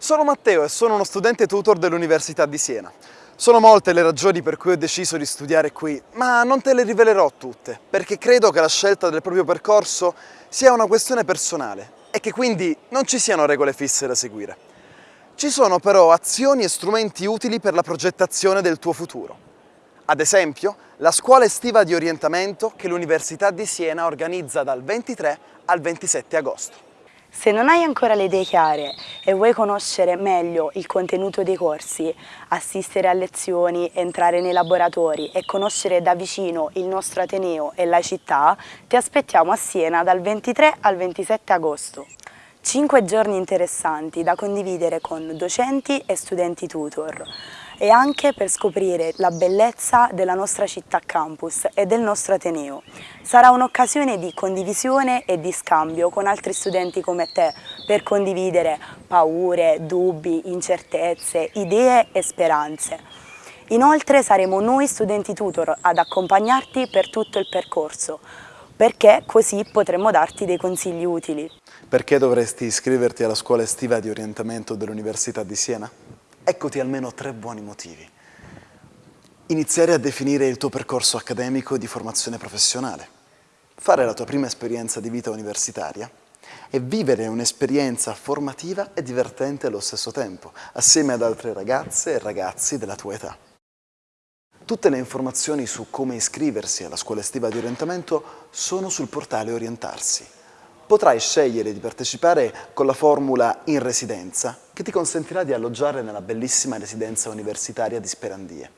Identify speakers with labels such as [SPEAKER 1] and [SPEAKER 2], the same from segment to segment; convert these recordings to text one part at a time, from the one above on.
[SPEAKER 1] Sono Matteo e sono uno studente tutor dell'Università di Siena. Sono molte le ragioni per cui ho deciso di studiare qui, ma non te le rivelerò tutte, perché credo che la scelta del proprio percorso sia una questione personale e che quindi non ci siano regole fisse da seguire. Ci sono però azioni e strumenti utili per la progettazione del tuo futuro. Ad esempio, la scuola estiva di orientamento che l'Università di Siena organizza dal 23 al 27 agosto.
[SPEAKER 2] Se non hai ancora le idee chiare e vuoi conoscere meglio il contenuto dei corsi, assistere a lezioni, entrare nei laboratori e conoscere da vicino il nostro Ateneo e la città, ti aspettiamo a Siena dal 23 al 27 agosto. Cinque giorni interessanti da condividere con docenti e studenti tutor e anche per scoprire la bellezza della nostra città campus e del nostro Ateneo. Sarà un'occasione di condivisione e di scambio con altri studenti come te per condividere paure, dubbi, incertezze, idee e speranze. Inoltre saremo noi studenti tutor ad accompagnarti per tutto il percorso, perché così potremo darti dei consigli utili.
[SPEAKER 1] Perché dovresti iscriverti alla scuola estiva di orientamento dell'Università di Siena? Eccoti almeno tre buoni motivi. Iniziare a definire il tuo percorso accademico di formazione professionale, fare la tua prima esperienza di vita universitaria e vivere un'esperienza formativa e divertente allo stesso tempo, assieme ad altre ragazze e ragazzi della tua età. Tutte le informazioni su come iscriversi alla scuola estiva di orientamento sono sul portale Orientarsi potrai scegliere di partecipare con la formula in residenza che ti consentirà di alloggiare nella bellissima residenza universitaria di Sperandie.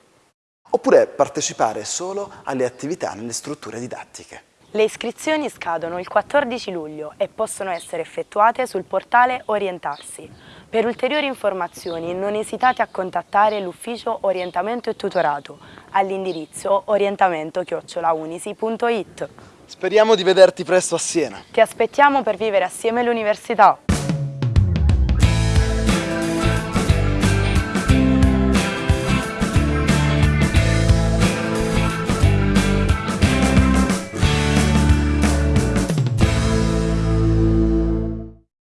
[SPEAKER 1] Oppure partecipare solo alle attività nelle strutture didattiche.
[SPEAKER 2] Le iscrizioni scadono il 14 luglio e possono essere effettuate sul portale Orientarsi. Per ulteriori informazioni non esitate a contattare l'ufficio Orientamento e Tutorato all'indirizzo orientamento-unisi.it.
[SPEAKER 1] Speriamo di vederti presto a Siena.
[SPEAKER 2] Ti aspettiamo per vivere assieme l'università.